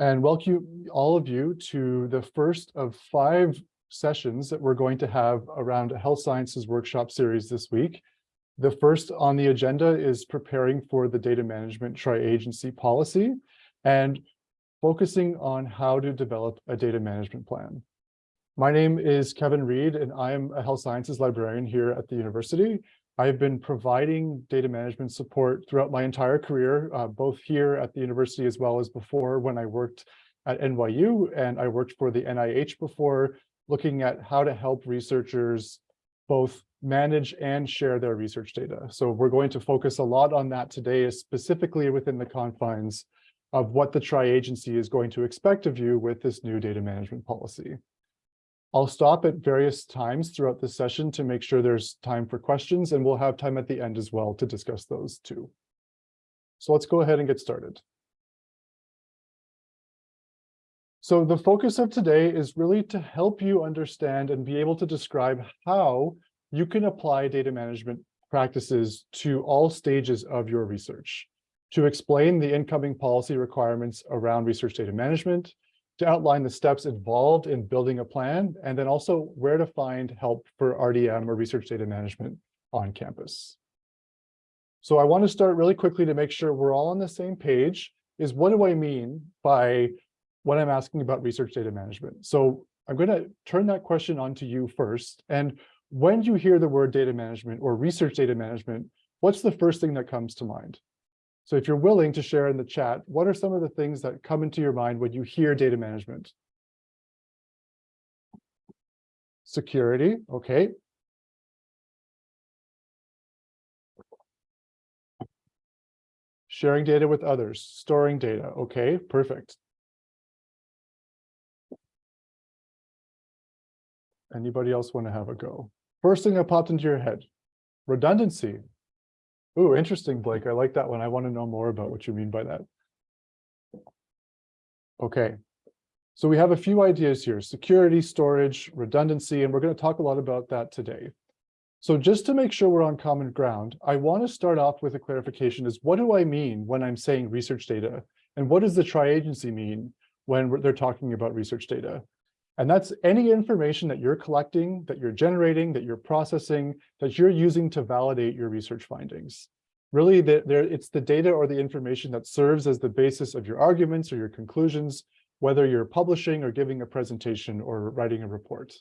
and welcome all of you to the first of five sessions that we're going to have around a health sciences workshop series this week. The first on the agenda is preparing for the data management tri-agency policy and focusing on how to develop a data management plan. My name is Kevin Read, and I am a health sciences librarian here at the university. I've been providing data management support throughout my entire career, uh, both here at the university as well as before when I worked at NYU and I worked for the NIH before, looking at how to help researchers both manage and share their research data. So we're going to focus a lot on that today, specifically within the confines of what the tri-agency is going to expect of you with this new data management policy. I'll stop at various times throughout the session to make sure there's time for questions, and we'll have time at the end as well to discuss those too. So let's go ahead and get started. So the focus of today is really to help you understand and be able to describe how you can apply data management practices to all stages of your research, to explain the incoming policy requirements around research data management, to outline the steps involved in building a plan, and then also where to find help for RDM or research data management on campus. So I want to start really quickly to make sure we're all on the same page is what do I mean by what I'm asking about research data management? So I'm going to turn that question on to you first. And when you hear the word data management or research data management, what's the first thing that comes to mind? So if you're willing to share in the chat, what are some of the things that come into your mind when you hear data management? Security, okay. Sharing data with others, storing data, okay, perfect. Anybody else want to have a go? First thing that popped into your head, redundancy. Ooh, interesting, Blake. I like that one. I want to know more about what you mean by that. Okay, so we have a few ideas here, security, storage, redundancy, and we're going to talk a lot about that today. So just to make sure we're on common ground, I want to start off with a clarification is what do I mean when I'm saying research data? And what does the tri-agency mean when they're talking about research data? And that's any information that you're collecting, that you're generating, that you're processing, that you're using to validate your research findings. Really, the, it's the data or the information that serves as the basis of your arguments or your conclusions, whether you're publishing or giving a presentation or writing a report.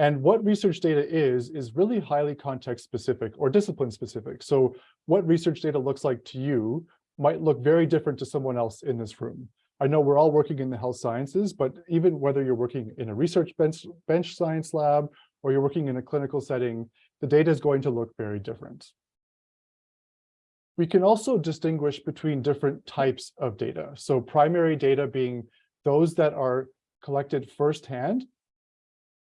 And what research data is, is really highly context specific or discipline specific. So what research data looks like to you might look very different to someone else in this room. I know we're all working in the health sciences, but even whether you're working in a research bench, bench science lab or you're working in a clinical setting, the data is going to look very different. We can also distinguish between different types of data. So primary data being those that are collected firsthand.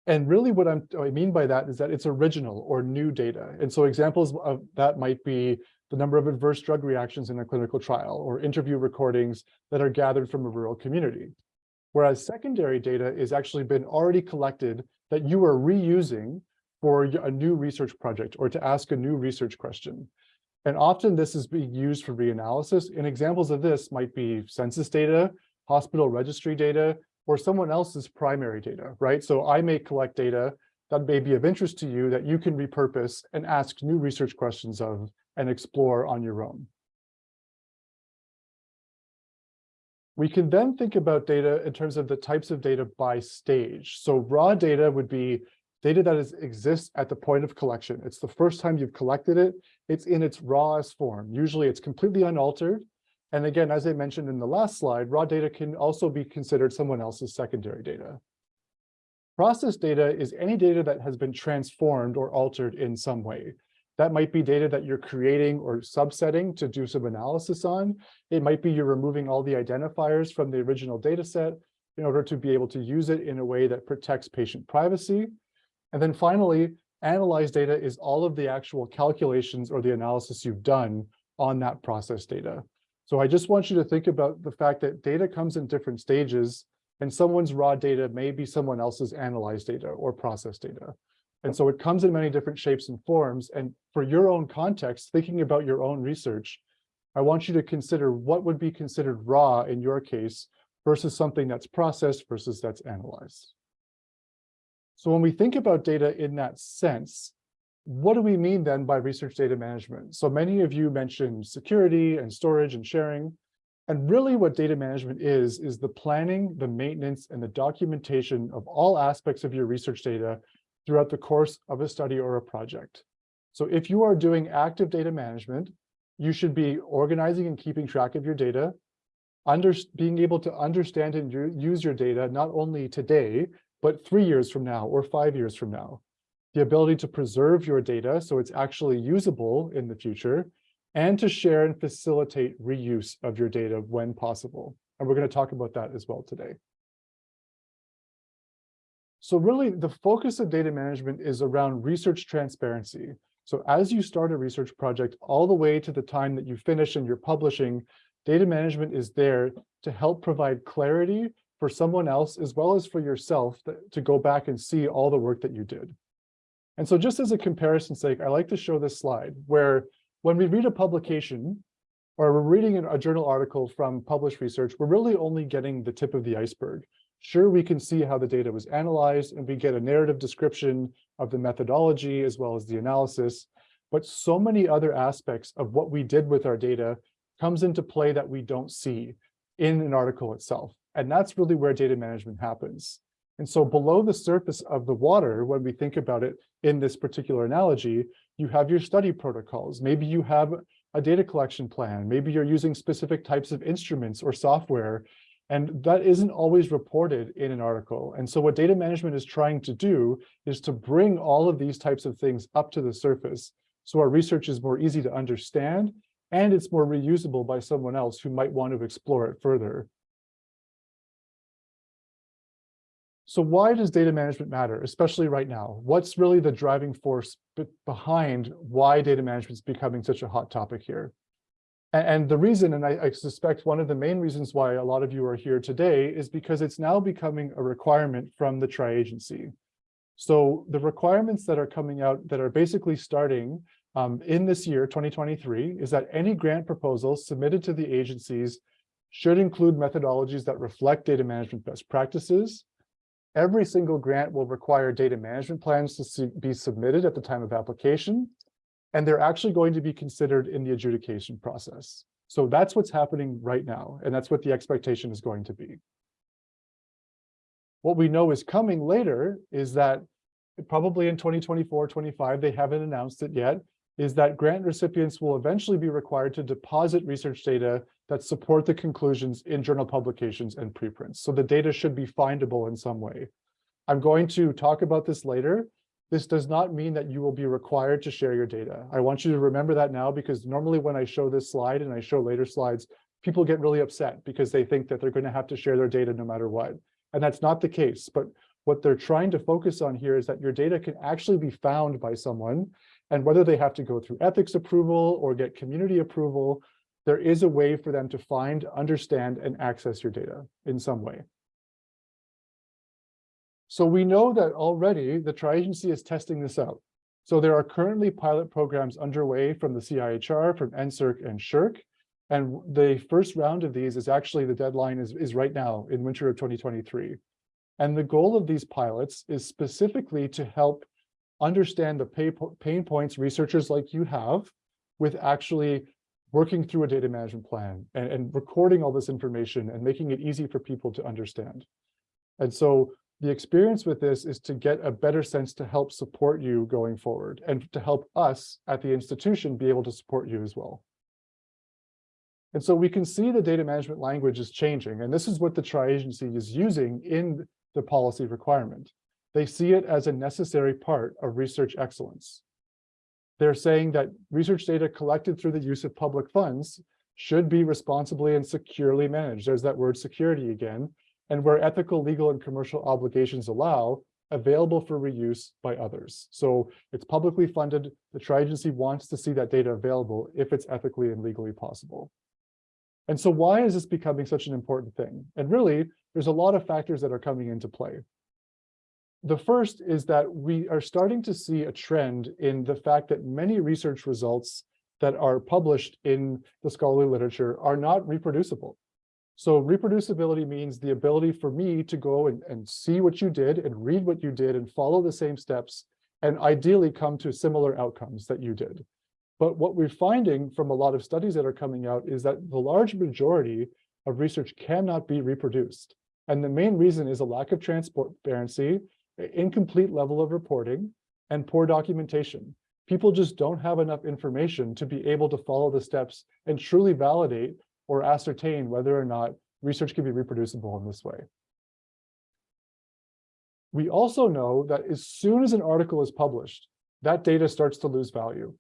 And really what I'm, I mean by that is that it's original or new data. And so examples of that might be the number of adverse drug reactions in a clinical trial or interview recordings that are gathered from a rural community. Whereas secondary data is actually been already collected that you are reusing for a new research project or to ask a new research question. And often this is being used for reanalysis. And examples of this might be census data, hospital registry data, or someone else's primary data, right? So I may collect data that may be of interest to you that you can repurpose and ask new research questions of and explore on your own. We can then think about data in terms of the types of data by stage. So raw data would be data that is, exists at the point of collection. It's the first time you've collected it. It's in its rawest form. Usually it's completely unaltered. And again, as I mentioned in the last slide, raw data can also be considered someone else's secondary data. Process data is any data that has been transformed or altered in some way. That might be data that you're creating or subsetting to do some analysis on. It might be you're removing all the identifiers from the original data set in order to be able to use it in a way that protects patient privacy. And then finally, analyzed data is all of the actual calculations or the analysis you've done on that process data. So I just want you to think about the fact that data comes in different stages and someone's raw data may be someone else's analyzed data or process data. And so it comes in many different shapes and forms. And for your own context, thinking about your own research, I want you to consider what would be considered raw in your case, versus something that's processed versus that's analyzed. So when we think about data in that sense, what do we mean then by research data management? So many of you mentioned security and storage and sharing. And really what data management is, is the planning, the maintenance, and the documentation of all aspects of your research data throughout the course of a study or a project. So if you are doing active data management, you should be organizing and keeping track of your data, under, being able to understand and use your data not only today, but three years from now or five years from now. The ability to preserve your data so it's actually usable in the future, and to share and facilitate reuse of your data when possible. And we're going to talk about that as well today. So really, the focus of data management is around research transparency. So as you start a research project all the way to the time that you finish and you're publishing, data management is there to help provide clarity for someone else as well as for yourself to go back and see all the work that you did. And so just as a comparison sake, I like to show this slide where when we read a publication or we're reading a journal article from published research, we're really only getting the tip of the iceberg. Sure, we can see how the data was analyzed and we get a narrative description of the methodology as well as the analysis, but so many other aspects of what we did with our data comes into play that we don't see in an article itself. And that's really where data management happens. And so below the surface of the water, when we think about it in this particular analogy, you have your study protocols. Maybe you have a data collection plan. Maybe you're using specific types of instruments or software and that isn't always reported in an article. And so what data management is trying to do is to bring all of these types of things up to the surface. So our research is more easy to understand and it's more reusable by someone else who might want to explore it further. So why does data management matter, especially right now? What's really the driving force behind why data management is becoming such a hot topic here? And the reason, and I, I, suspect one of the main reasons why a lot of you are here today is because it's now becoming a requirement from the tri-agency. So the requirements that are coming out that are basically starting um, in this year, 2023, is that any grant proposals submitted to the agencies should include methodologies that reflect data management best practices. Every single grant will require data management plans to be submitted at the time of application and they're actually going to be considered in the adjudication process. So that's what's happening right now, and that's what the expectation is going to be. What we know is coming later is that probably in 2024, 25, they haven't announced it yet, is that grant recipients will eventually be required to deposit research data that support the conclusions in journal publications and preprints. So the data should be findable in some way. I'm going to talk about this later, this does not mean that you will be required to share your data. I want you to remember that now because normally when I show this slide and I show later slides, people get really upset because they think that they're going to have to share their data no matter what. And that's not the case. But what they're trying to focus on here is that your data can actually be found by someone. And whether they have to go through ethics approval or get community approval, there is a way for them to find, understand, and access your data in some way. So we know that already the tri-agency is testing this out. So there are currently pilot programs underway from the CIHR, from NSERC and SSHRC. And the first round of these is actually the deadline is, is right now in winter of 2023. And the goal of these pilots is specifically to help understand the pay, pain points researchers like you have with actually working through a data management plan and, and recording all this information and making it easy for people to understand. And so the experience with this is to get a better sense to help support you going forward and to help us at the institution be able to support you as well. And so we can see the data management language is changing, and this is what the tri-agency is using in the policy requirement. They see it as a necessary part of research excellence. They're saying that research data collected through the use of public funds should be responsibly and securely managed. There's that word security again, and where ethical, legal, and commercial obligations allow, available for reuse by others. So it's publicly funded. The tri-agency wants to see that data available if it's ethically and legally possible. And so why is this becoming such an important thing? And really, there's a lot of factors that are coming into play. The first is that we are starting to see a trend in the fact that many research results that are published in the scholarly literature are not reproducible. So reproducibility means the ability for me to go and, and see what you did and read what you did and follow the same steps and ideally come to similar outcomes that you did. But what we're finding from a lot of studies that are coming out is that the large majority of research cannot be reproduced. And the main reason is a lack of transparency, incomplete level of reporting, and poor documentation. People just don't have enough information to be able to follow the steps and truly validate or ascertain whether or not research can be reproducible in this way. We also know that as soon as an article is published, that data starts to lose value.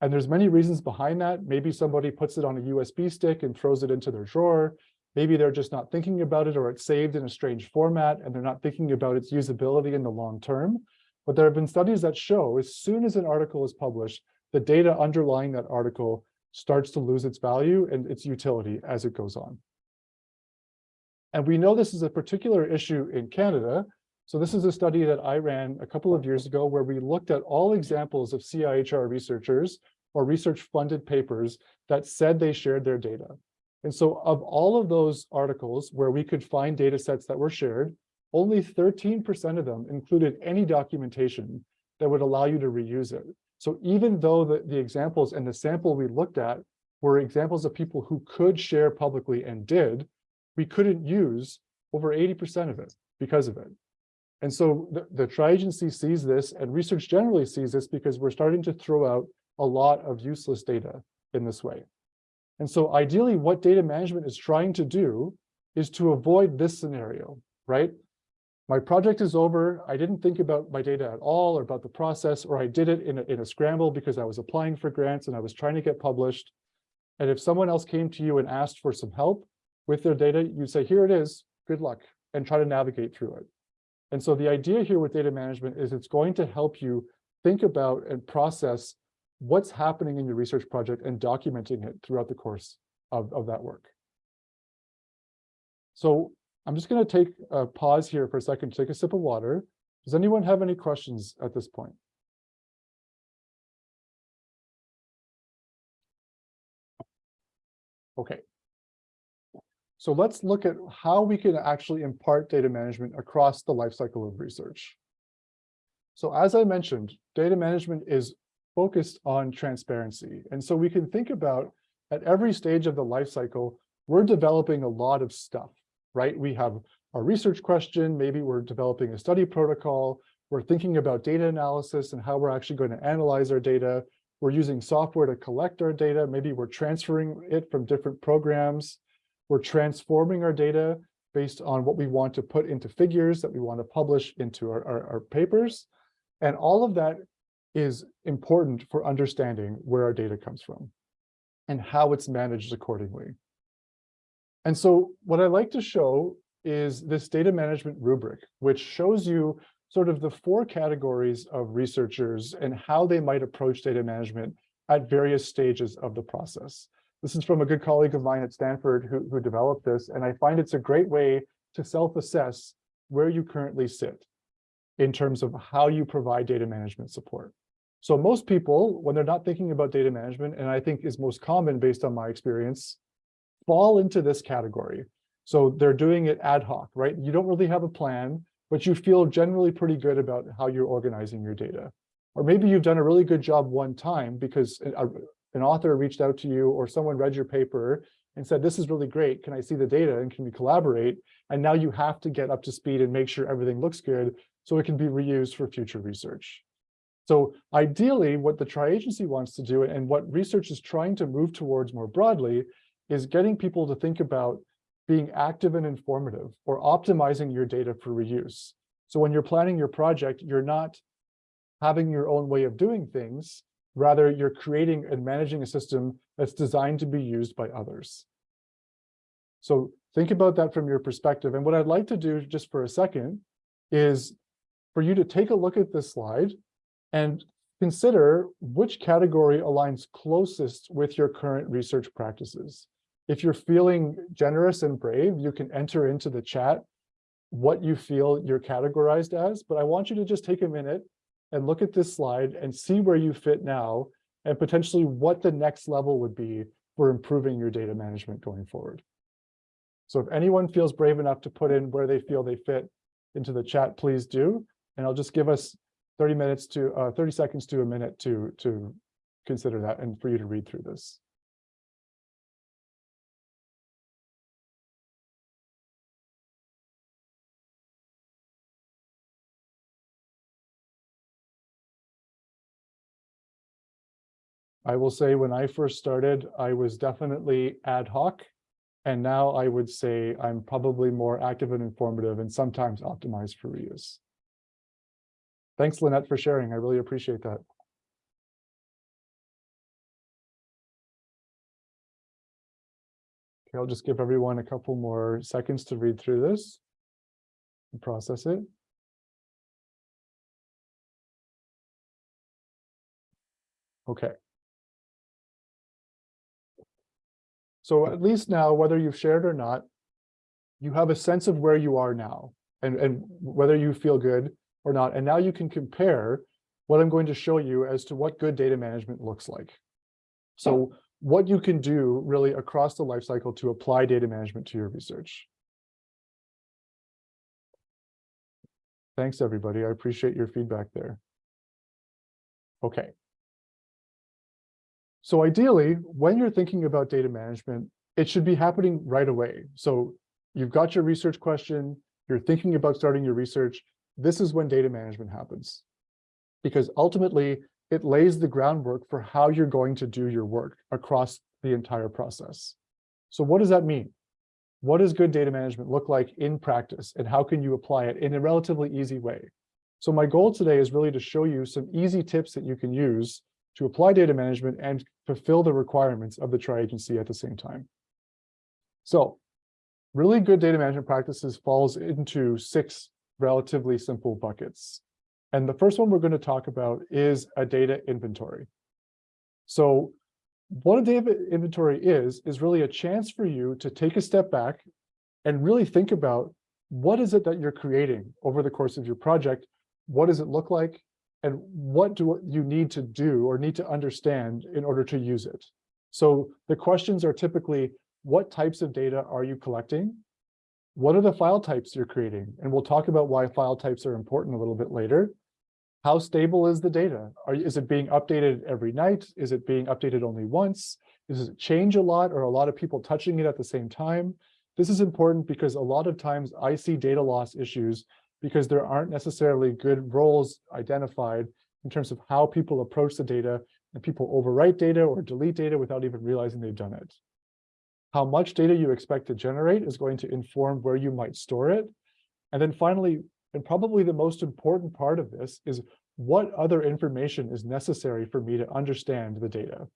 And there's many reasons behind that. Maybe somebody puts it on a USB stick and throws it into their drawer. Maybe they're just not thinking about it or it's saved in a strange format and they're not thinking about its usability in the long term. But there have been studies that show as soon as an article is published, the data underlying that article starts to lose its value and its utility as it goes on. And we know this is a particular issue in Canada. So this is a study that I ran a couple of years ago where we looked at all examples of CIHR researchers or research funded papers that said they shared their data. And so of all of those articles where we could find data sets that were shared, only 13% of them included any documentation that would allow you to reuse it. So even though the, the examples and the sample we looked at were examples of people who could share publicly and did, we couldn't use over 80% of it because of it. And so the, the tri-agency sees this and research generally sees this because we're starting to throw out a lot of useless data in this way. And so ideally, what data management is trying to do is to avoid this scenario, right? My project is over. I didn't think about my data at all or about the process, or I did it in a, in a scramble because I was applying for grants and I was trying to get published. And if someone else came to you and asked for some help with their data, you'd say, here it is, good luck, and try to navigate through it. And so the idea here with data management is it's going to help you think about and process what's happening in your research project and documenting it throughout the course of, of that work. So I'm just going to take a pause here for a second to take a sip of water. Does anyone have any questions at this point? Okay. So let's look at how we can actually impart data management across the lifecycle of research. So as I mentioned, data management is focused on transparency. And so we can think about at every stage of the lifecycle, we're developing a lot of stuff, right? We have a research question, maybe we're developing a study protocol, we're thinking about data analysis and how we're actually going to analyze our data. We're using software to collect our data. Maybe we're transferring it from different programs. We're transforming our data based on what we want to put into figures that we want to publish into our, our, our papers. And all of that is important for understanding where our data comes from and how it's managed accordingly. And so what I like to show is this data management rubric, which shows you sort of the four categories of researchers and how they might approach data management at various stages of the process. This is from a good colleague of mine at Stanford who, who developed this, and I find it's a great way to self-assess where you currently sit in terms of how you provide data management support. So most people, when they're not thinking about data management, and I think is most common based on my experience, fall into this category. So they're doing it ad hoc, right? You don't really have a plan, but you feel generally pretty good about how you're organizing your data. Or maybe you've done a really good job one time because an author reached out to you or someone read your paper and said, this is really great. Can I see the data and can we collaborate? And now you have to get up to speed and make sure everything looks good so it can be reused for future research. So ideally, what the tri-agency wants to do and what research is trying to move towards more broadly is getting people to think about being active and informative or optimizing your data for reuse. So when you're planning your project, you're not having your own way of doing things. Rather, you're creating and managing a system that's designed to be used by others. So think about that from your perspective. And what I'd like to do just for a second is for you to take a look at this slide and consider which category aligns closest with your current research practices. If you're feeling generous and brave, you can enter into the chat what you feel you're categorized as, but I want you to just take a minute and look at this slide and see where you fit now and potentially what the next level would be for improving your data management going forward. So if anyone feels brave enough to put in where they feel they fit into the chat, please do. And I'll just give us 30 minutes to uh, 30 seconds to a minute to to consider that and for you to read through this. I will say when I first started, I was definitely ad hoc. And now I would say I'm probably more active and informative and sometimes optimized for reuse. Thanks, Lynette, for sharing. I really appreciate that. Okay, I'll just give everyone a couple more seconds to read through this and process it. Okay. So at least now, whether you've shared or not, you have a sense of where you are now and, and whether you feel good or not. And now you can compare what I'm going to show you as to what good data management looks like. So what you can do really across the lifecycle to apply data management to your research. Thanks, everybody. I appreciate your feedback there. Okay, so ideally, when you're thinking about data management, it should be happening right away. So you've got your research question, you're thinking about starting your research, this is when data management happens. Because ultimately, it lays the groundwork for how you're going to do your work across the entire process. So what does that mean? What does good data management look like in practice, and how can you apply it in a relatively easy way? So my goal today is really to show you some easy tips that you can use to apply data management and fulfill the requirements of the tri-agency at the same time. So really good data management practices falls into six relatively simple buckets. And the first one we're going to talk about is a data inventory. So what a data inventory is, is really a chance for you to take a step back and really think about what is it that you're creating over the course of your project? What does it look like? And what do you need to do or need to understand in order to use it. So the questions are typically, what types of data are you collecting? What are the file types you're creating? And we'll talk about why file types are important a little bit later. How stable is the data? Are, is it being updated every night? Is it being updated only once? Does it change a lot or a lot of people touching it at the same time? This is important because a lot of times I see data loss issues because there aren't necessarily good roles identified in terms of how people approach the data and people overwrite data or delete data without even realizing they've done it. How much data you expect to generate is going to inform where you might store it. And then finally, and probably the most important part of this is what other information is necessary for me to understand the data.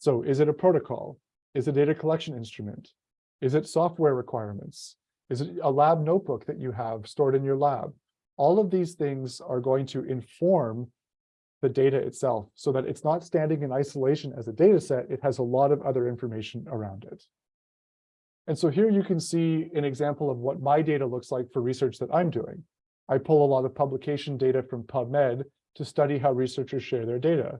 So is it a protocol? Is it a data collection instrument? Is it software requirements? Is it a lab notebook that you have stored in your lab? All of these things are going to inform the data itself so that it's not standing in isolation as a data set, it has a lot of other information around it. And so here you can see an example of what my data looks like for research that I'm doing. I pull a lot of publication data from PubMed to study how researchers share their data.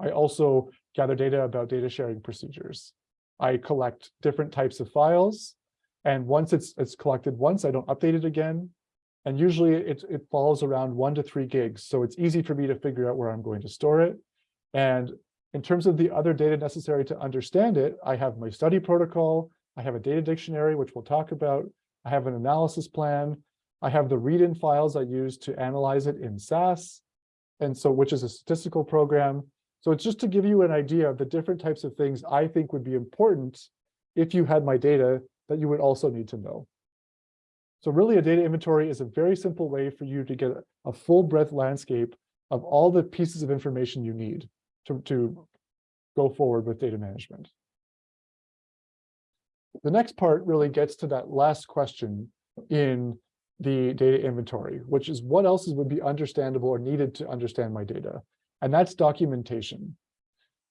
I also gather data about data sharing procedures. I collect different types of files and once it's it's collected once, I don't update it again. And usually it, it falls around one to three gigs. So it's easy for me to figure out where I'm going to store it. And in terms of the other data necessary to understand it, I have my study protocol, I have a data dictionary, which we'll talk about. I have an analysis plan. I have the read-in files I use to analyze it in SAS, and so which is a statistical program. So it's just to give you an idea of the different types of things I think would be important if you had my data that you would also need to know. So really a data inventory is a very simple way for you to get a full breadth landscape of all the pieces of information you need to, to go forward with data management. The next part really gets to that last question in the data inventory, which is what else would be understandable or needed to understand my data? And that's documentation.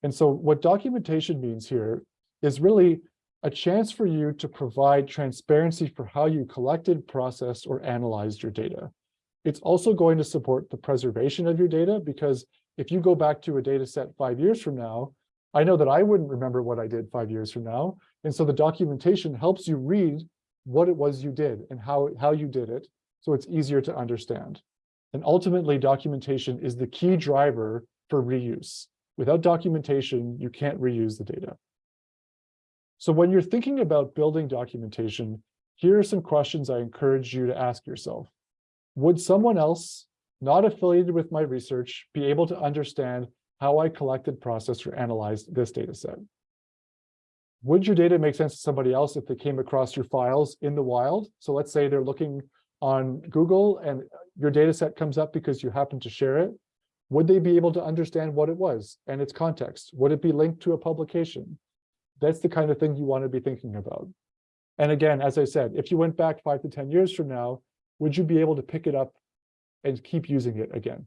And so what documentation means here is really a chance for you to provide transparency for how you collected, processed, or analyzed your data. It's also going to support the preservation of your data because if you go back to a data set five years from now, I know that I wouldn't remember what I did five years from now. And so the documentation helps you read what it was you did and how, how you did it, so it's easier to understand. And ultimately, documentation is the key driver for reuse. Without documentation, you can't reuse the data. So when you're thinking about building documentation, here are some questions I encourage you to ask yourself. Would someone else not affiliated with my research be able to understand how I collected, processed, or analyzed this data set? Would your data make sense to somebody else if they came across your files in the wild? So let's say they're looking on Google and your data set comes up because you happen to share it. Would they be able to understand what it was and its context? Would it be linked to a publication? That's the kind of thing you want to be thinking about. And again, as I said, if you went back five to 10 years from now, would you be able to pick it up and keep using it again?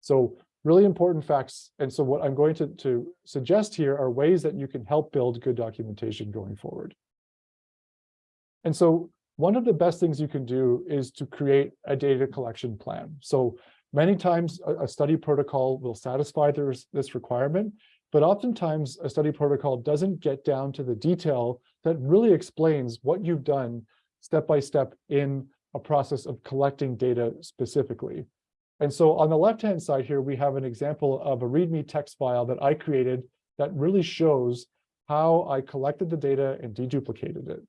So really important facts. And so what I'm going to, to suggest here are ways that you can help build good documentation going forward. And so one of the best things you can do is to create a data collection plan. So many times a, study protocol will satisfy this requirement, but oftentimes a study protocol doesn't get down to the detail that really explains what you've done step by step in a process of collecting data specifically. And so on the left-hand side here, we have an example of a README text file that I created that really shows how I collected the data and deduplicated it.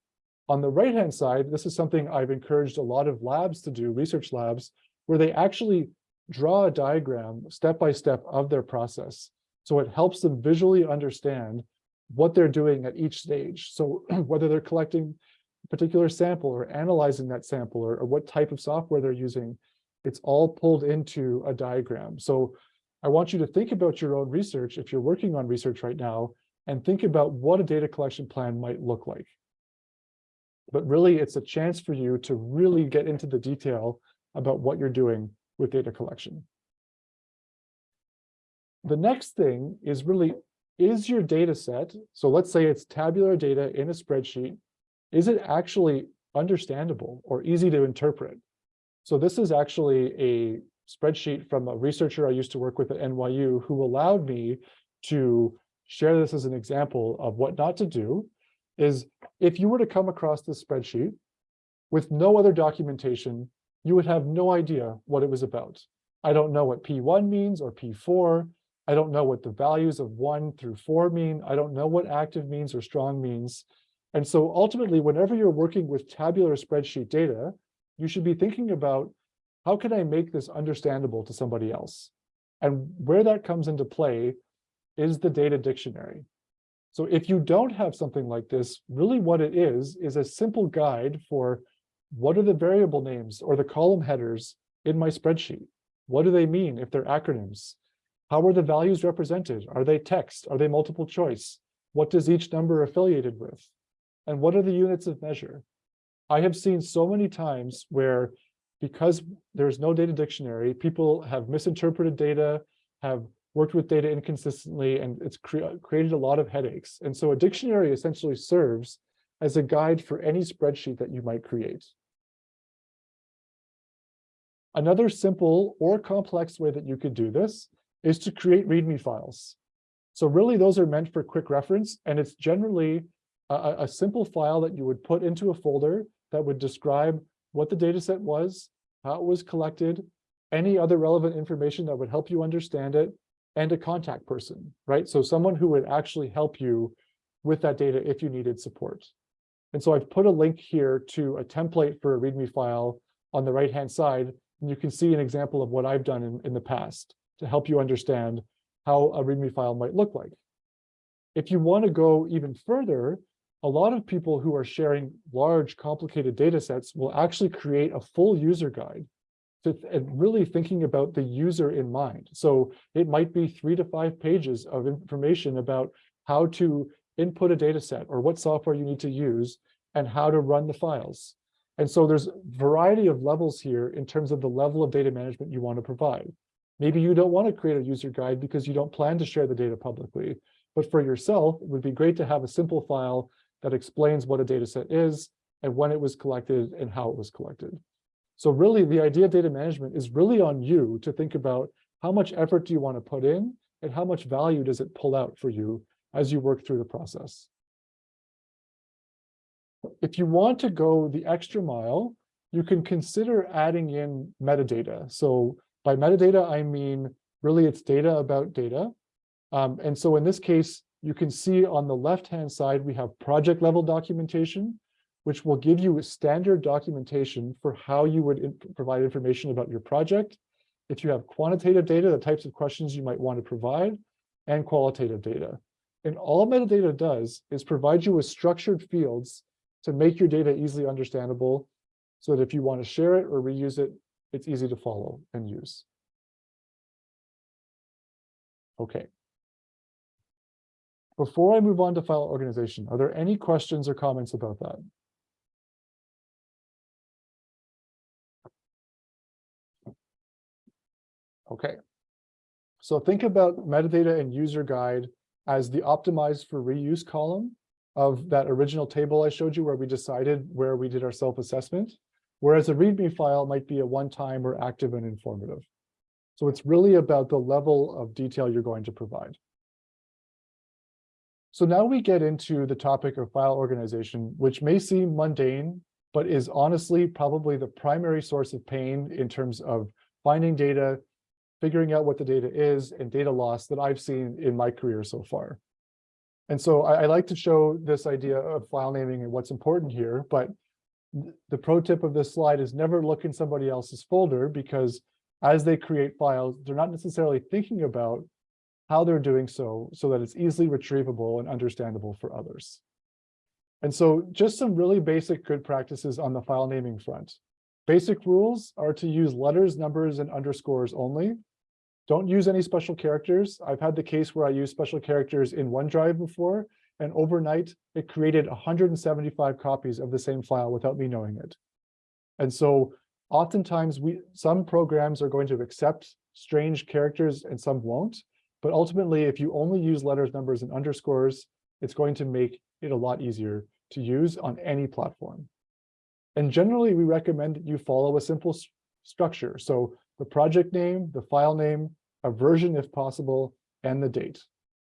On the right-hand side, this is something I've encouraged a lot of labs to do, research labs, where they actually draw a diagram step by step of their process. So it helps them visually understand what they're doing at each stage. So whether they're collecting a particular sample or analyzing that sample or, or what type of software they're using, it's all pulled into a diagram. So I want you to think about your own research if you're working on research right now and think about what a data collection plan might look like. But really, it's a chance for you to really get into the detail about what you're doing with data collection. The next thing is really, is your data set, so let's say it's tabular data in a spreadsheet, is it actually understandable or easy to interpret? So this is actually a spreadsheet from a researcher I used to work with at NYU who allowed me to share this as an example of what not to do is if you were to come across this spreadsheet with no other documentation, you would have no idea what it was about. I don't know what P1 means or P4. I don't know what the values of one through four mean. I don't know what active means or strong means. And so ultimately, whenever you're working with tabular spreadsheet data, you should be thinking about how can I make this understandable to somebody else? And where that comes into play is the data dictionary. So if you don't have something like this, really what it is, is a simple guide for what are the variable names or the column headers in my spreadsheet? What do they mean if they're acronyms? How are the values represented? Are they text? Are they multiple choice? What does each number affiliated with? And what are the units of measure? I have seen so many times where because there's no data dictionary, people have misinterpreted data, have worked with data inconsistently, and it's cre created a lot of headaches. And so a dictionary essentially serves as a guide for any spreadsheet that you might create. Another simple or complex way that you could do this is to create README files. So really those are meant for quick reference, and it's generally a, a simple file that you would put into a folder that would describe what the data set was, how it was collected, any other relevant information that would help you understand it, and a contact person, right? So someone who would actually help you with that data if you needed support. And so I've put a link here to a template for a README file on the right-hand side, and you can see an example of what I've done in, in the past to help you understand how a README file might look like. If you want to go even further, a lot of people who are sharing large, complicated data sets will actually create a full user guide to, and really thinking about the user in mind. So it might be three to five pages of information about how to input a data set or what software you need to use and how to run the files. And so there's a variety of levels here in terms of the level of data management you want to provide. Maybe you don't want to create a user guide because you don't plan to share the data publicly. But for yourself, it would be great to have a simple file that explains what a data set is and when it was collected and how it was collected. So really the idea of data management is really on you to think about how much effort do you want to put in and how much value does it pull out for you as you work through the process. If you want to go the extra mile, you can consider adding in metadata. So by metadata, I mean, really it's data about data. Um, and so in this case, you can see on the left-hand side, we have project level documentation, which will give you a standard documentation for how you would in provide information about your project. If you have quantitative data, the types of questions you might want to provide, and qualitative data. And all metadata does is provide you with structured fields to make your data easily understandable so that if you want to share it or reuse it, it's easy to follow and use. Okay. Before I move on to file organization, are there any questions or comments about that? Okay. So think about metadata and user guide as the optimized for reuse column of that original table I showed you where we decided where we did our self-assessment, whereas a README file might be a one-time or active and informative. So it's really about the level of detail you're going to provide. So now we get into the topic of file organization, which may seem mundane, but is honestly probably the primary source of pain in terms of finding data, figuring out what the data is, and data loss that I've seen in my career so far. And so I, I like to show this idea of file naming and what's important here, but the pro tip of this slide is never look in somebody else's folder because as they create files, they're not necessarily thinking about how they're doing so, so that it's easily retrievable and understandable for others. And so just some really basic good practices on the file naming front. Basic rules are to use letters, numbers, and underscores only. Don't use any special characters. I've had the case where I used special characters in OneDrive before, and overnight it created 175 copies of the same file without me knowing it. And so oftentimes we some programs are going to accept strange characters and some won't. But ultimately, if you only use letters, numbers, and underscores, it's going to make it a lot easier to use on any platform. And generally, we recommend you follow a simple structure. So the project name, the file name, a version if possible, and the date.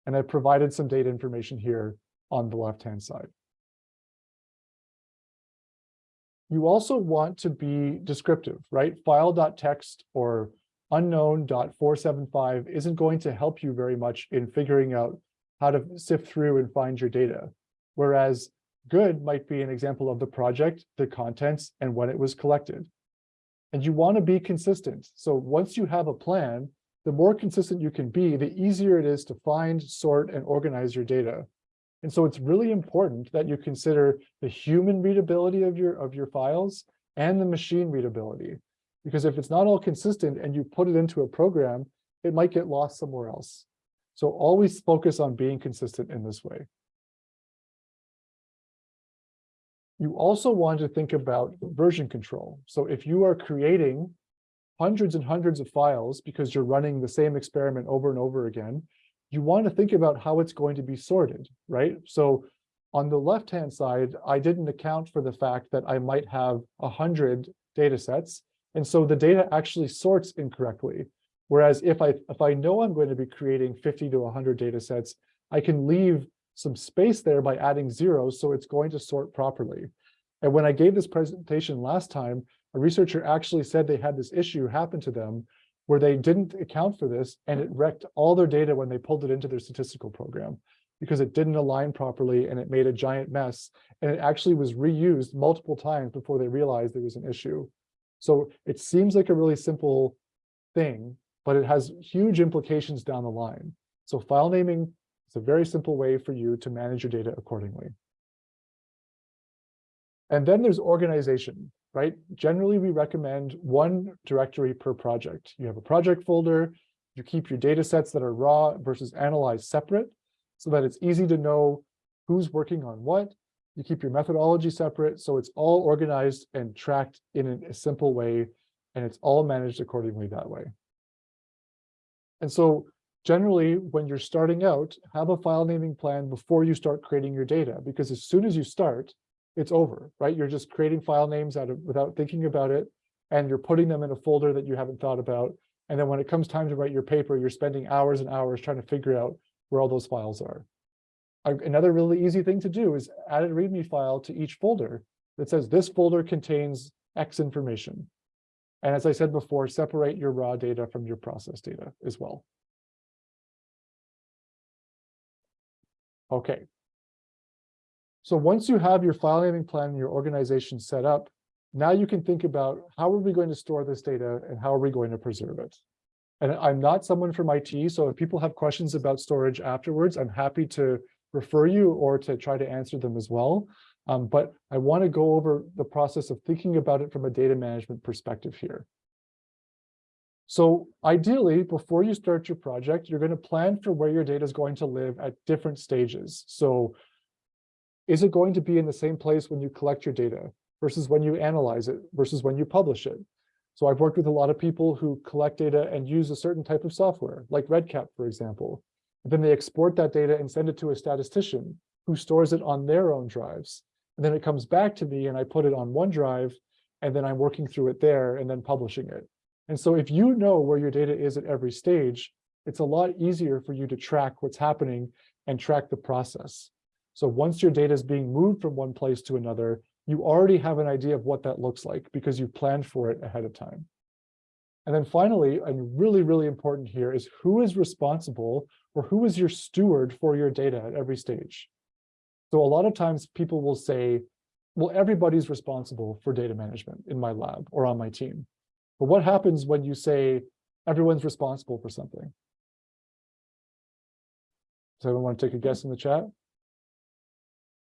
And I've provided some data information here on the left-hand side. You also want to be descriptive, right? File.text or unknown.475 isn't going to help you very much in figuring out how to sift through and find your data. Whereas good might be an example of the project, the contents, and when it was collected. And you want to be consistent. So once you have a plan, the more consistent you can be, the easier it is to find, sort, and organize your data. And so it's really important that you consider the human readability of your, of your files and the machine readability. Because if it's not all consistent and you put it into a program, it might get lost somewhere else. So always focus on being consistent in this way. You also want to think about version control. So if you are creating hundreds and hundreds of files because you're running the same experiment over and over again, you want to think about how it's going to be sorted, right? So on the left-hand side, I didn't account for the fact that I might have 100 data sets and so the data actually sorts incorrectly. Whereas if I, if I know I'm going to be creating 50 to 100 data sets, I can leave some space there by adding zeros, so it's going to sort properly. And when I gave this presentation last time, a researcher actually said they had this issue happen to them where they didn't account for this and it wrecked all their data when they pulled it into their statistical program because it didn't align properly and it made a giant mess. And it actually was reused multiple times before they realized there was an issue. So it seems like a really simple thing, but it has huge implications down the line. So file naming is a very simple way for you to manage your data accordingly. And then there's organization, right? Generally, we recommend one directory per project. You have a project folder, you keep your data sets that are raw versus analyzed separate so that it's easy to know who's working on what, you keep your methodology separate, so it's all organized and tracked in a simple way, and it's all managed accordingly that way. And so generally, when you're starting out, have a file naming plan before you start creating your data, because as soon as you start, it's over, right? You're just creating file names out of, without thinking about it, and you're putting them in a folder that you haven't thought about. And then when it comes time to write your paper, you're spending hours and hours trying to figure out where all those files are. another really easy thing to do is add a README file to each folder that says this folder contains X information. And as I said before, separate your raw data from your process data as well. Okay. So once you have your file naming plan and your organization set up, now you can think about how are we going to store this data and how are we going to preserve it? And I'm not someone from IT, so if people have questions about storage afterwards, I'm happy to refer you or to try to answer them as well. Um, but I want to go over the process of thinking about it from a data management perspective here. So ideally, before you start your project, you're going to plan for where your data is going to live at different stages. So is it going to be in the same place when you collect your data versus when you analyze it versus when you publish it? So I've worked with a lot of people who collect data and use a certain type of software, like REDCap, for example. And then they export that data and send it to a statistician who stores it on their own drives. And then it comes back to me and I put it on OneDrive, and then I'm working through it there and then publishing it. And so if you know where your data is at every stage, it's a lot easier for you to track what's happening and track the process. So once your data is being moved from one place to another, you already have an idea of what that looks like because you planned for it ahead of time. And then finally, and really, really important here is who is responsible or who is your steward for your data at every stage. So a lot of times people will say, well, everybody's responsible for data management in my lab or on my team. But what happens when you say everyone's responsible for something? Does everyone want to take a guess in the chat?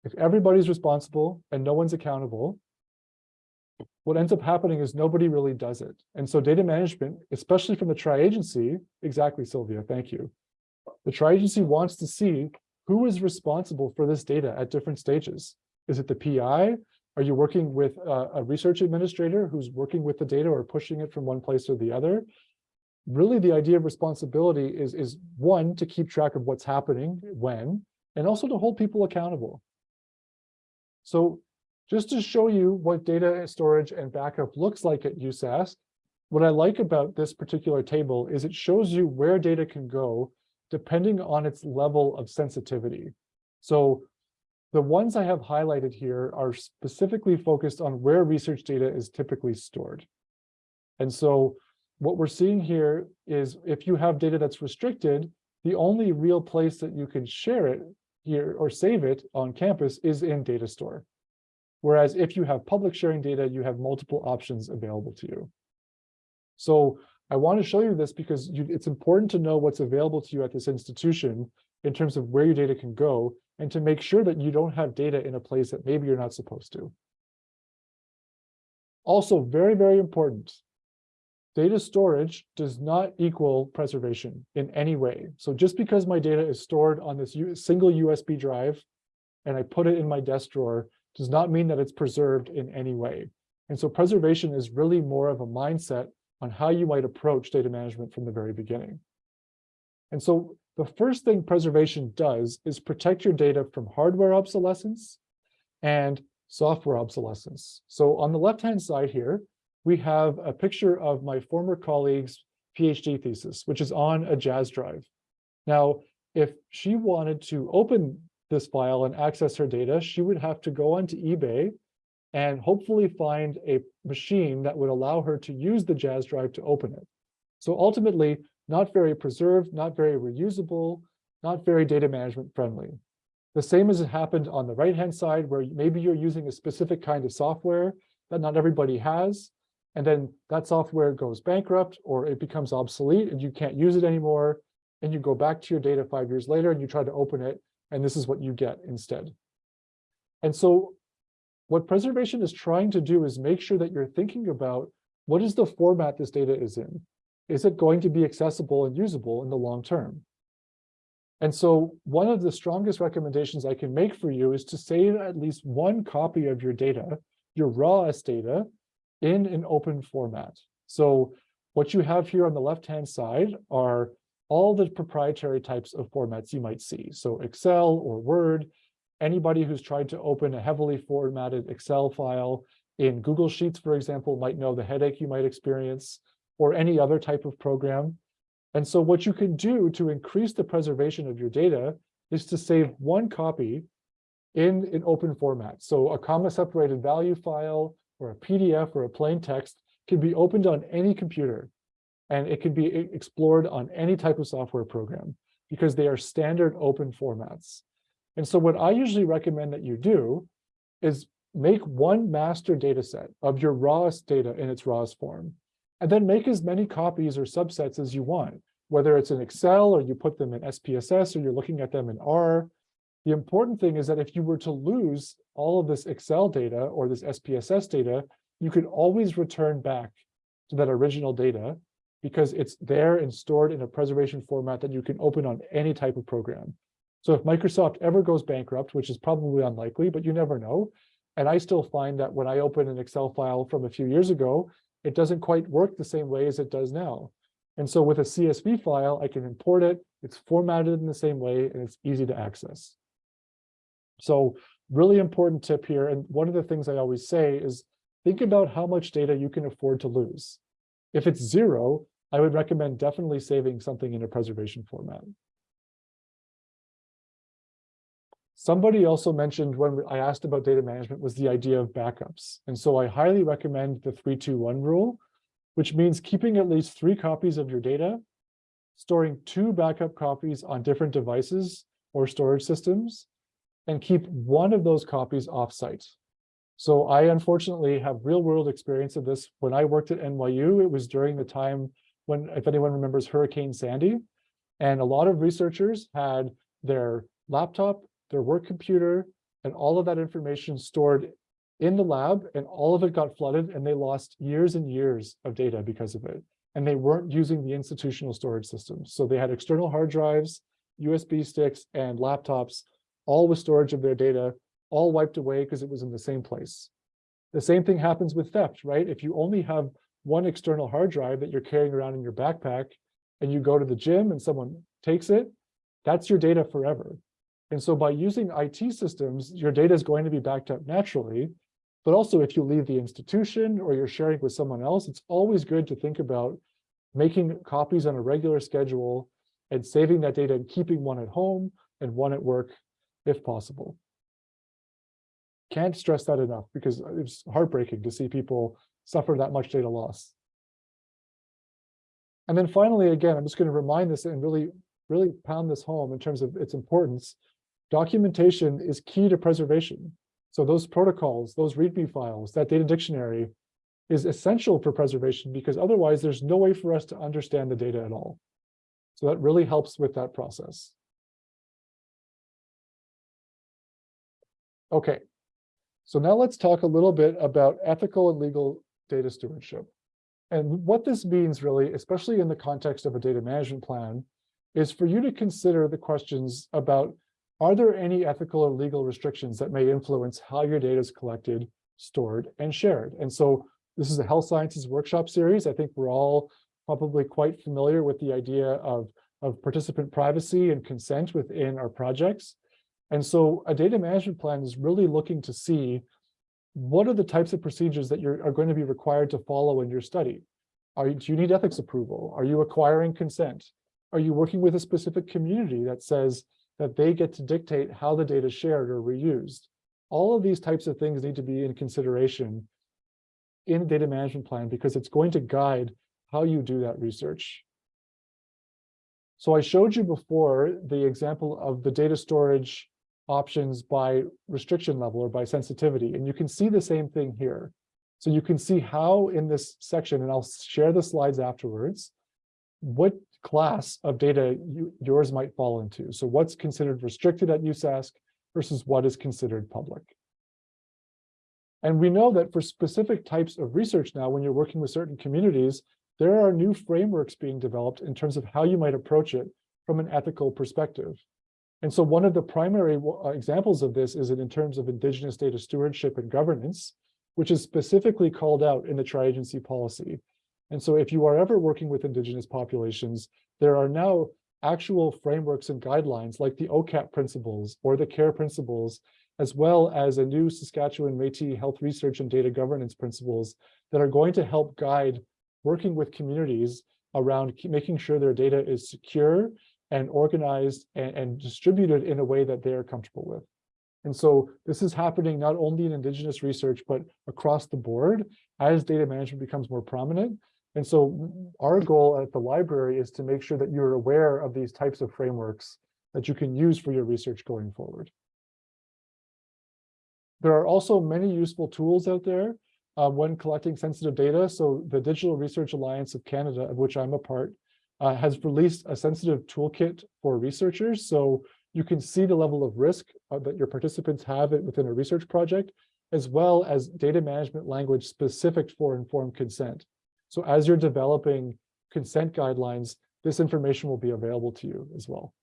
If everybody's responsible and no one's accountable, what ends up happening is nobody really does it. And so data management, especially from the tri-agency, exactly, Sylvia, thank you. The tri-agency wants to see who is responsible for this data at different stages. Is it the PI? Are you working with a, a research administrator who's working with the data or pushing it from one place or the other? Really, the idea of responsibility is, is one, to keep track of what's happening, when, and also to hold people accountable. So just to show you what data storage and backup looks like at USask, what I like about this particular table is it shows you where data can go depending on its level of sensitivity. So the ones I have highlighted here are specifically focused on where research data is typically stored. And so what we're seeing here is if you have data that's restricted, the only real place that you can share it or save it on campus is in data store. Whereas if you have public sharing data, you have multiple options available to you. So I want to show you this because you, it's important to know what's available to you at this institution in terms of where your data can go and to make sure that you don't have data in a place that maybe you're not supposed to. Also, very, very important, data storage does not equal preservation in any way. So just because my data is stored on this single USB drive and I put it in my desk drawer does not mean that it's preserved in any way. And so preservation is really more of a mindset on how you might approach data management from the very beginning. And so the first thing preservation does is protect your data from hardware obsolescence and software obsolescence. So on the left-hand side here, we have a picture of my former colleague's PhD thesis, which is on a Jaz drive. Now, if she wanted to open this file and access her data, she would have to go onto eBay and hopefully find a machine that would allow her to use the Jaz drive to open it. So ultimately, not very preserved, not very reusable, not very data management friendly. The same as it happened on the right-hand side, where maybe you're using a specific kind of software that not everybody has, and then that software goes bankrupt or it becomes obsolete and you can't use it anymore, and you go back to your data five years later and you try to open it, and this is what you get instead. And so what preservation is trying to do is make sure that you're thinking about what is the format this data is in? Is it going to be accessible and usable in the long term? And so one of the strongest recommendations I can make for you is to save at least one copy of your data, your rawest data, in an open format. So what you have here on the left-hand side are all the proprietary types of formats you might see. So Excel or Word, Anybody who's tried to open a heavily formatted Excel file in Google Sheets, for example, might know the headache you might experience, or any other type of program. And so what you can do to increase the preservation of your data is to save one copy in an open format. So a comma separated value file or a PDF or a plain text can be opened on any computer and it can be explored on any type of software program because they are standard open formats. And so what I usually recommend that you do is make one master data set of your rawest data in its rawest form, and then make as many copies or subsets as you want, whether it's in Excel or you put them in SPSS or you're looking at them in R. The important thing is that if you were to lose all of this Excel data or this SPSS data, you could always return back to that original data because it's there and stored in a preservation format that you can open on any type of program. So if Microsoft ever goes bankrupt, which is probably unlikely, but you never know, and I still find that when I open an Excel file from a few years ago, it doesn't quite work the same way as it does now. And so with a CSV file, I can import it, it's formatted in the same way, and it's easy to access. So really important tip here, and one of the things I always say is think about how much data you can afford to lose. If it's zero, I would recommend definitely saving something in a preservation format. Somebody also mentioned when I asked about data management was the idea of backups. And so I highly recommend the 321 rule, which means keeping at least three copies of your data, storing two backup copies on different devices or storage systems, and keep one of those copies offsite. So I unfortunately have real world experience of this. When I worked at NYU, it was during the time when, if anyone remembers Hurricane Sandy, and a lot of researchers had their laptop their work computer, and all of that information stored in the lab, and all of it got flooded, and they lost years and years of data because of it. And they weren't using the institutional storage systems. So they had external hard drives, USB sticks, and laptops, all with storage of their data, all wiped away because it was in the same place. The same thing happens with theft, right? If you only have one external hard drive that you're carrying around in your backpack, and you go to the gym and someone takes it, that's your data forever. And so by using IT systems, your data is going to be backed up naturally. But also if you leave the institution or you're sharing with someone else, it's always good to think about making copies on a regular schedule and saving that data and keeping one at home and one at work if possible. Can't stress that enough because it's heartbreaking to see people suffer that much data loss. And then finally, again, I'm just going to remind this and really, really pound this home in terms of its importance documentation is key to preservation. So those protocols, those README files, that data dictionary is essential for preservation because otherwise there's no way for us to understand the data at all. So that really helps with that process. Okay, so now let's talk a little bit about ethical and legal data stewardship. And what this means really, especially in the context of a data management plan, is for you to consider the questions about are there any ethical or legal restrictions that may influence how your data is collected, stored, and shared? And so this is a health sciences workshop series. I think we're all probably quite familiar with the idea of, of participant privacy and consent within our projects. And so a data management plan is really looking to see what are the types of procedures that you are going to be required to follow in your study? Are, do you need ethics approval? Are you acquiring consent? Are you working with a specific community that says, that they get to dictate how the data is shared or reused. All of these types of things need to be in consideration in data management plan because it's going to guide how you do that research. So I showed you before the example of the data storage options by restriction level or by sensitivity, and you can see the same thing here. So you can see how in this section, and I'll share the slides afterwards, what class of data you, yours might fall into. So what's considered restricted at USask versus what is considered public. And we know that for specific types of research now, when you're working with certain communities, there are new frameworks being developed in terms of how you might approach it from an ethical perspective. And so one of the primary uh, examples of this is in terms of indigenous data stewardship and governance, which is specifically called out in the tri-agency policy. And so if you are ever working with indigenous populations, there are now actual frameworks and guidelines like the OCAP principles or the CARE principles, as well as a new Saskatchewan Métis health research and data governance principles that are going to help guide working with communities around making sure their data is secure and organized and, and distributed in a way that they're comfortable with. And so this is happening not only in indigenous research, but across the board as data management becomes more prominent. And so our goal at the library is to make sure that you're aware of these types of frameworks that you can use for your research going forward. There are also many useful tools out there uh, when collecting sensitive data. So the Digital Research Alliance of Canada, of which I'm a part, uh, has released a sensitive toolkit for researchers. So you can see the level of risk uh, that your participants have within a research project, as well as data management language specific for informed consent. So as you're developing consent guidelines, this information will be available to you as well.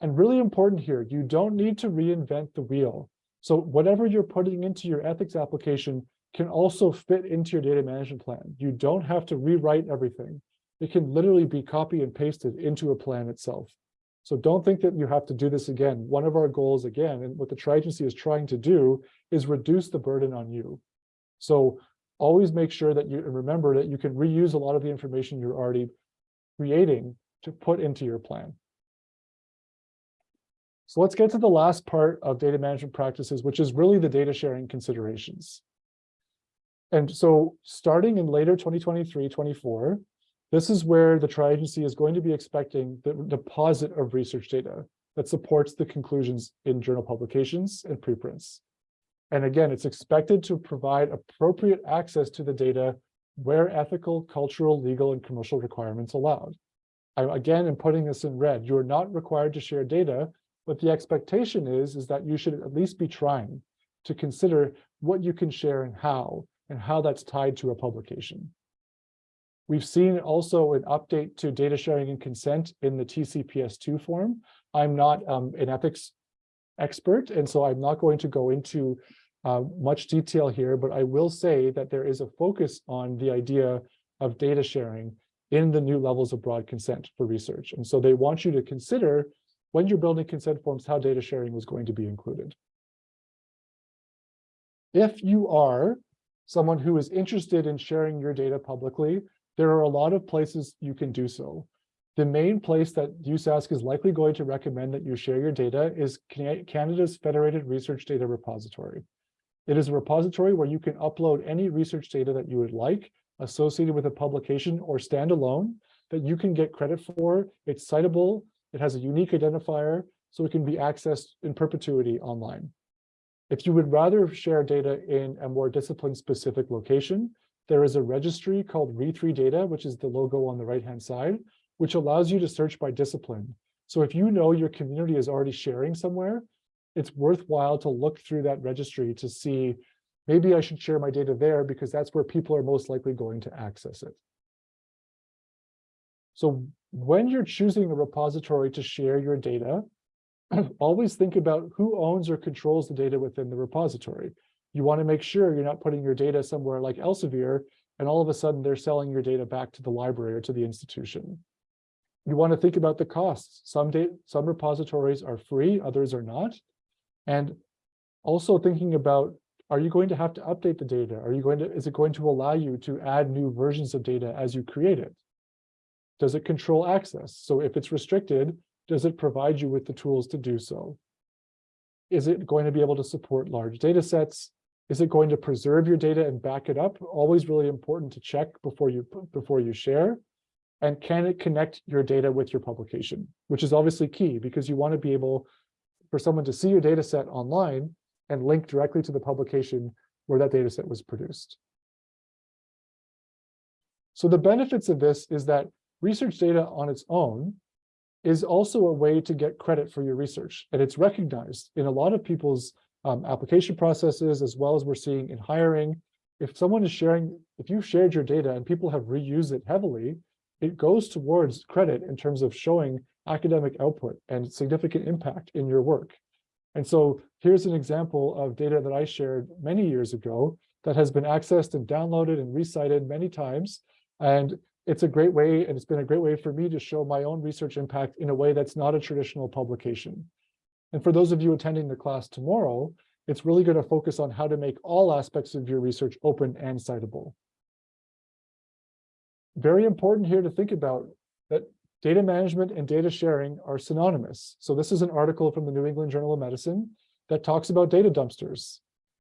And really important here, you don't need to reinvent the wheel. So whatever you're putting into your ethics application can also fit into your data management plan. You don't have to rewrite everything. It can literally be copy and pasted into a plan itself. So don't think that you have to do this again. One of our goals again, and what the tri-agency is trying to do is reduce the burden on you. So always make sure that you remember that you can reuse a lot of the information you're already creating to put into your plan. So let's get to the last part of data management practices, which is really the data sharing considerations. And so starting in later 2023, 24, this is where the tri-agency is going to be expecting the deposit of research data that supports the conclusions in journal publications and preprints. And again, it's expected to provide appropriate access to the data where ethical, cultural, legal, and commercial requirements allowed. I, again, am putting this in red. You are not required to share data but the expectation is, is that you should at least be trying to consider what you can share and how, and how that's tied to a publication. We've seen also an update to data sharing and consent in the TCPS2 form. I'm not um, an ethics expert, and so I'm not going to go into uh, much detail here, but I will say that there is a focus on the idea of data sharing in the new levels of broad consent for research. And so they want you to consider when you're building consent forms, how data sharing was going to be included. If you are someone who is interested in sharing your data publicly, there are a lot of places you can do so. The main place that USask is likely going to recommend that you share your data is Canada's Federated Research Data Repository. It is a repository where you can upload any research data that you would like associated with a publication or standalone that you can get credit for. It's citable it has a unique identifier, so it can be accessed in perpetuity online. If you would rather share data in a more discipline-specific location, there is a registry called re3data, which is the logo on the right-hand side, which allows you to search by discipline. So if you know your community is already sharing somewhere, it's worthwhile to look through that registry to see, maybe I should share my data there because that's where people are most likely going to access it. So when you're choosing a repository to share your data, always think about who owns or controls the data within the repository. You want to make sure you're not putting your data somewhere like Elsevier, and all of a sudden they're selling your data back to the library or to the institution. You want to think about the costs. Some, some repositories are free, others are not. And also thinking about, are you going to have to update the data? Are you going to, is it going to allow you to add new versions of data as you create it? Does it control access? So if it's restricted, does it provide you with the tools to do so? Is it going to be able to support large data sets? Is it going to preserve your data and back it up? Always really important to check before you before you share. And can it connect your data with your publication, which is obviously key because you want to be able for someone to see your data set online and link directly to the publication where that data set was produced. So the benefits of this is that research data on its own is also a way to get credit for your research. And it's recognized in a lot of people's um, application processes, as well as we're seeing in hiring. If someone is sharing, if you've shared your data and people have reused it heavily, it goes towards credit in terms of showing academic output and significant impact in your work. And so here's an example of data that I shared many years ago that has been accessed and downloaded and recited many times. And it's a great way, and it's been a great way for me to show my own research impact in a way that's not a traditional publication. And for those of you attending the class tomorrow, it's really going to focus on how to make all aspects of your research open and citable. Very important here to think about that data management and data sharing are synonymous. So this is an article from the New England Journal of Medicine that talks about data dumpsters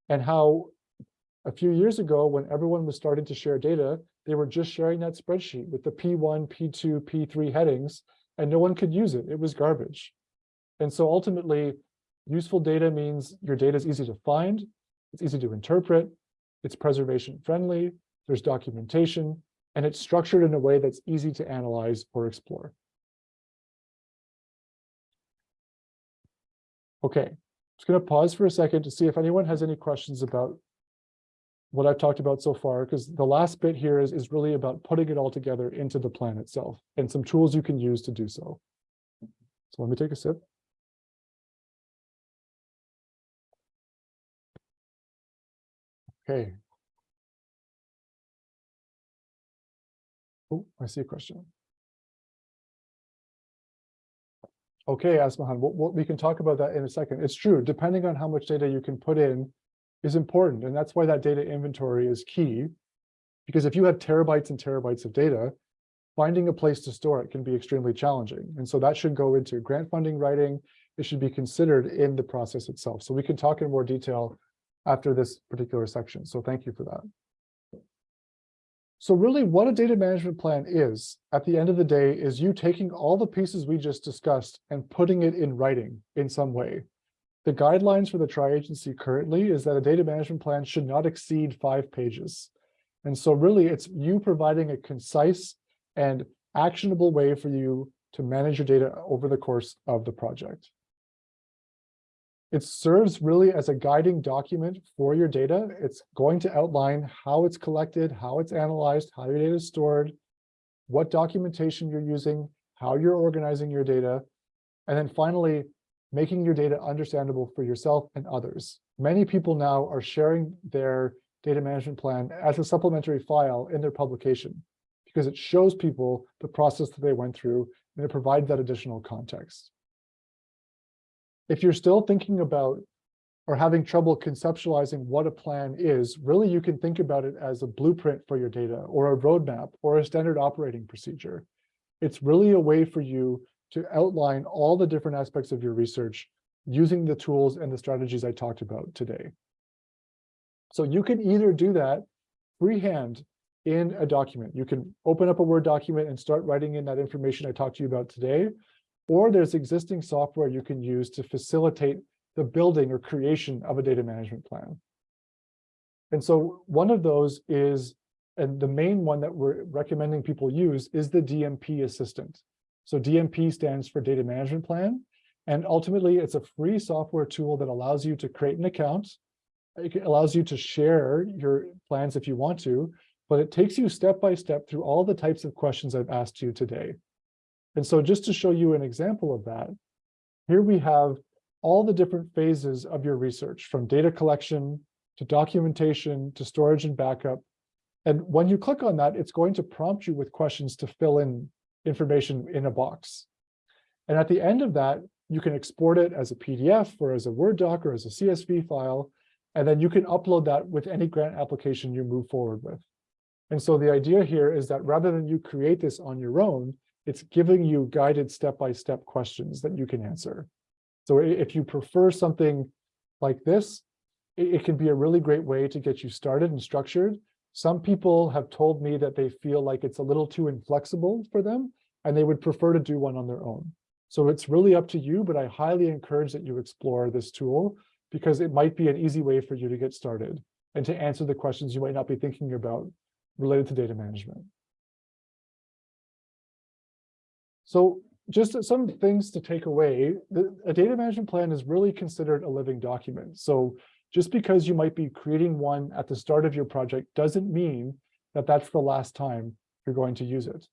and how a few years ago, when everyone was starting to share data, they were just sharing that spreadsheet with the P1, P2, P3 headings, and no one could use it. It was garbage. And so ultimately, useful data means your data is easy to find, it's easy to interpret, it's preservation friendly, there's documentation, and it's structured in a way that's easy to analyze or explore. Okay, just going to pause for a second to see if anyone has any questions about what I've talked about so far, because the last bit here is, is really about putting it all together into the plan itself and some tools you can use to do so. So let me take a sip. Okay. Oh, I see a question. Okay, Asmahan, we'll, we can talk about that in a second. It's true, depending on how much data you can put in is important. And that's why that data inventory is key. Because if you have terabytes and terabytes of data, finding a place to store it can be extremely challenging. And so that should go into grant funding writing. It should be considered in the process itself. So we can talk in more detail after this particular section. So thank you for that. So really what a data management plan is at the end of the day is you taking all the pieces we just discussed and putting it in writing in some way. The guidelines for the tri-agency currently is that a data management plan should not exceed five pages. And so really it's you providing a concise and actionable way for you to manage your data over the course of the project. It serves really as a guiding document for your data. It's going to outline how it's collected, how it's analyzed, how your data is stored, what documentation you're using, how you're organizing your data, and then finally, making your data understandable for yourself and others. Many people now are sharing their data management plan as a supplementary file in their publication because it shows people the process that they went through and it provides that additional context. If you're still thinking about or having trouble conceptualizing what a plan is, really you can think about it as a blueprint for your data or a roadmap or a standard operating procedure. It's really a way for you to outline all the different aspects of your research using the tools and the strategies I talked about today. So you can either do that freehand in a document. You can open up a Word document and start writing in that information I talked to you about today, or there's existing software you can use to facilitate the building or creation of a data management plan. And so one of those is, and the main one that we're recommending people use is the DMP assistant. So DMP stands for data management plan. And ultimately it's a free software tool that allows you to create an account. It allows you to share your plans if you want to, but it takes you step by step through all the types of questions I've asked you today. And so just to show you an example of that, here we have all the different phases of your research from data collection to documentation to storage and backup. And when you click on that, it's going to prompt you with questions to fill in information in a box. And at the end of that, you can export it as a PDF or as a Word doc or as a CSV file, and then you can upload that with any grant application you move forward with. And so the idea here is that rather than you create this on your own, it's giving you guided step-by-step -step questions that you can answer. So if you prefer something like this, it, it can be a really great way to get you started and structured. Some people have told me that they feel like it's a little too inflexible for them, and they would prefer to do one on their own. So it's really up to you, but I highly encourage that you explore this tool because it might be an easy way for you to get started and to answer the questions you might not be thinking about related to data management. So just some things to take away, a data management plan is really considered a living document. So just because you might be creating one at the start of your project doesn't mean that that's the last time you're going to use it.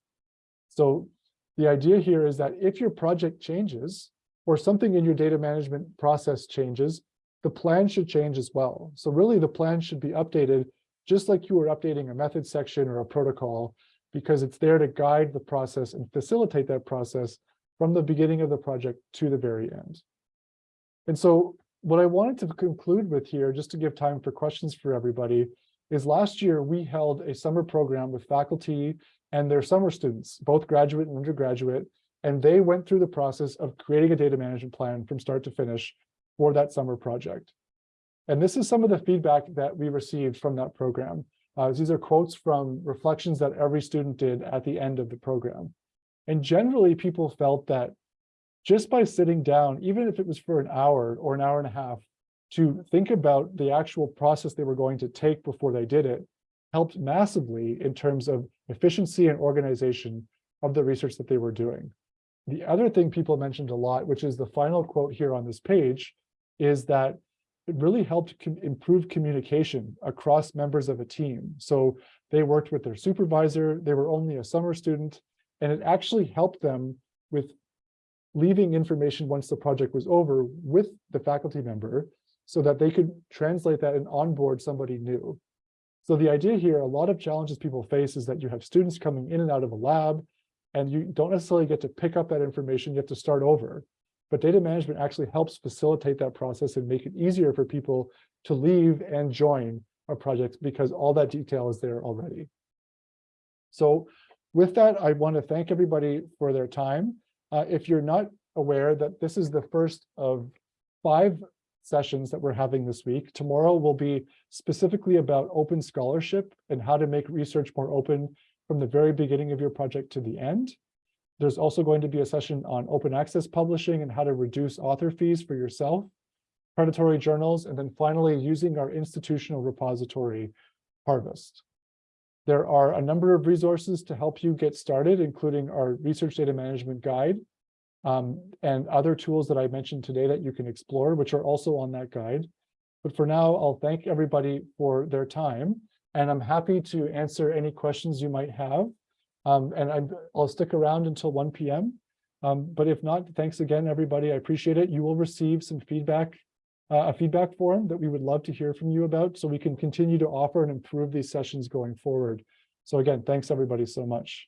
So the idea here is that if your project changes or something in your data management process changes, the plan should change as well. So really the plan should be updated just like you were updating a method section or a protocol because it's there to guide the process and facilitate that process from the beginning of the project to the very end. And so what I wanted to conclude with here, just to give time for questions for everybody, is last year we held a summer program with faculty and their summer students, both graduate and undergraduate, and they went through the process of creating a data management plan from start to finish for that summer project. And this is some of the feedback that we received from that program. Uh, these are quotes from reflections that every student did at the end of the program. And generally, people felt that just by sitting down, even if it was for an hour or an hour and a half, to think about the actual process they were going to take before they did it, helped massively in terms of efficiency and organization of the research that they were doing. The other thing people mentioned a lot, which is the final quote here on this page, is that it really helped com improve communication across members of a team. So they worked with their supervisor, they were only a summer student, and it actually helped them with leaving information once the project was over with the faculty member so that they could translate that and onboard somebody new. So the idea here, a lot of challenges people face is that you have students coming in and out of a lab, and you don't necessarily get to pick up that information, you have to start over. But data management actually helps facilitate that process and make it easier for people to leave and join a project because all that detail is there already. So with that, I want to thank everybody for their time. Uh, if you're not aware that this is the first of five sessions that we're having this week, tomorrow will be specifically about open scholarship and how to make research more open from the very beginning of your project to the end. There's also going to be a session on open access publishing and how to reduce author fees for yourself, predatory journals, and then finally using our institutional repository Harvest. There are a number of resources to help you get started, including our research data management guide um, and other tools that I mentioned today that you can explore, which are also on that guide. But for now, I'll thank everybody for their time, and I'm happy to answer any questions you might have. Um, and I'm, I'll stick around until 1 p.m. Um, but if not, thanks again, everybody. I appreciate it. You will receive some feedback, uh, a feedback form that we would love to hear from you about so we can continue to offer and improve these sessions going forward. So again, thanks everybody so much.